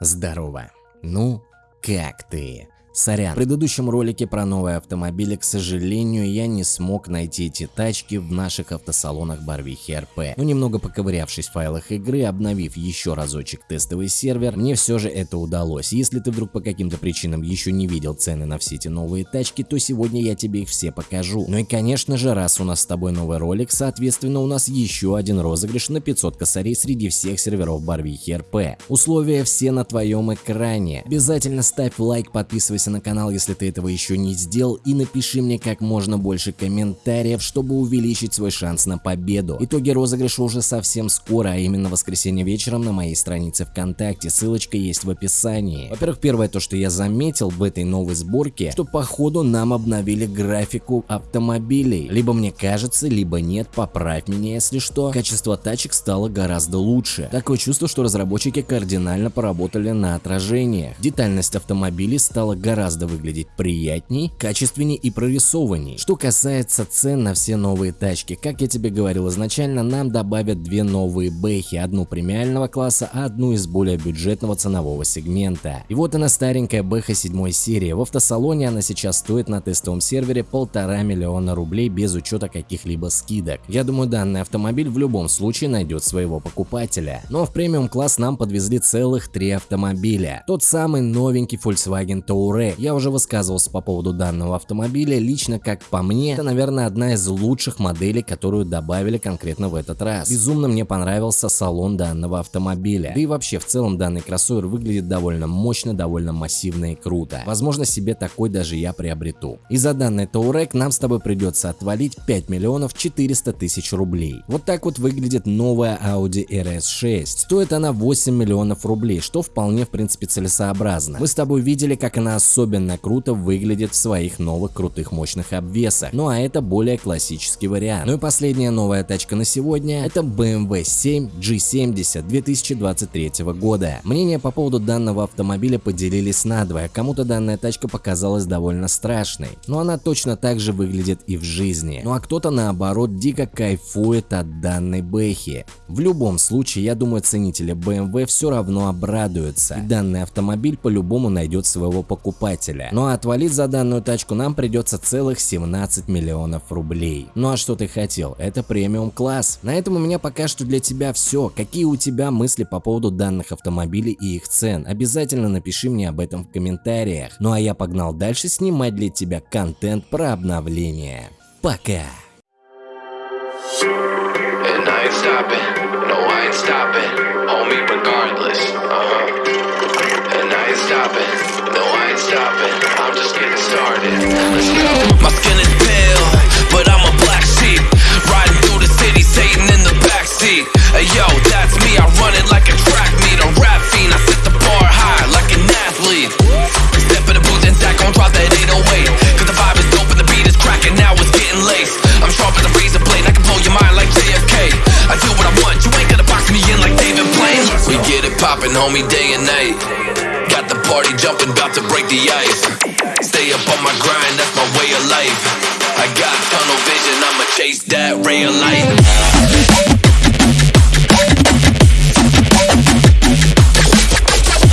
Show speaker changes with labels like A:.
A: Здорово. Ну, как ты? Сорян, в предыдущем ролике про новые автомобили, к сожалению, я не смог найти эти тачки в наших автосалонах Барвихи РП. Но немного поковырявшись в файлах игры, обновив еще разочек тестовый сервер, мне все же это удалось. Если ты вдруг по каким-то причинам еще не видел цены на все эти новые тачки, то сегодня я тебе их все покажу. Ну и конечно же, раз у нас с тобой новый ролик, соответственно у нас еще один розыгрыш на 500 косарей среди всех серверов Барвихи РП. Условия все на твоем экране. Обязательно ставь лайк, подписывайся подписывайся на канал, если ты этого еще не сделал, и напиши мне как можно больше комментариев, чтобы увеличить свой шанс на победу. Итоги розыгрыша уже совсем скоро, а именно воскресенье вечером на моей странице ВКонтакте, ссылочка есть в описании. Во-первых, первое то, что я заметил в этой новой сборке, что походу нам обновили графику автомобилей. Либо мне кажется, либо нет, поправь меня если что. Качество тачек стало гораздо лучше. Такое чувство, что разработчики кардинально поработали на отражениях. Детальность автомобилей стала гораздо гораздо выглядеть приятней, качественней и прорисованней. Что касается цен на все новые тачки, как я тебе говорил изначально, нам добавят две новые бэхи, одну премиального класса, а одну из более бюджетного ценового сегмента. И вот она старенькая бэха 7 серии, в автосалоне она сейчас стоит на тестовом сервере полтора миллиона рублей без учета каких-либо скидок. Я думаю данный автомобиль в любом случае найдет своего покупателя. Но в премиум класс нам подвезли целых три автомобиля. Тот самый новенький Volkswagen Touareg я уже высказывался по поводу данного автомобиля, лично как по мне, это наверное одна из лучших моделей, которую добавили конкретно в этот раз. Безумно мне понравился салон данного автомобиля, да и вообще в целом данный кроссовер выглядит довольно мощно, довольно массивно и круто. Возможно себе такой даже я приобрету. И за данный Touareg нам с тобой придется отвалить 5 миллионов 400 тысяч рублей. Вот так вот выглядит новая Audi RS6. Стоит она 8 миллионов рублей, что вполне в принципе целесообразно. Мы с тобой видели как она особенно круто выглядит в своих новых крутых мощных обвесах. Ну а это более классический вариант. Ну и последняя новая тачка на сегодня это BMW 7 G70 2023 года. Мнения по поводу данного автомобиля поделились надвое. Кому-то данная тачка показалась довольно страшной, но она точно так же выглядит и в жизни. Ну а кто-то наоборот дико кайфует от данной бэхи. В любом случае, я думаю ценители BMW все равно обрадуются. И данный автомобиль по-любому найдет своего покупателя покупателя. Ну а отвалить за данную тачку нам придется целых 17 миллионов рублей. Ну а что ты хотел? Это премиум класс. На этом у меня пока что для тебя все. Какие у тебя мысли по поводу данных автомобилей и их цен? Обязательно напиши мне об этом в комментариях. Ну а я погнал дальше снимать для тебя контент про обновление. Пока! And I stopping. I'm just getting started. Let's go. My skin is pale, but I'm a black sheep. Riding through the city, Satan in the backseat. Hey yo, that's me. I run it like a track meet, a rap fiend. I set the bar high like an athlete. Step in the booth and Dak gon' drop that 808. Cause the vibe is dope and the beat is cracking. Now it's getting laced. I'm sharp as a razor blade. I can blow your mind like JFK. I do what I want. You ain't gonna box me in like David Blaine. We get it poppin', homie, day and night. The party jumping, about to break the ice. Stay up on my grind, that's my way of life. I got tunnel vision, I'ma chase that ray of light.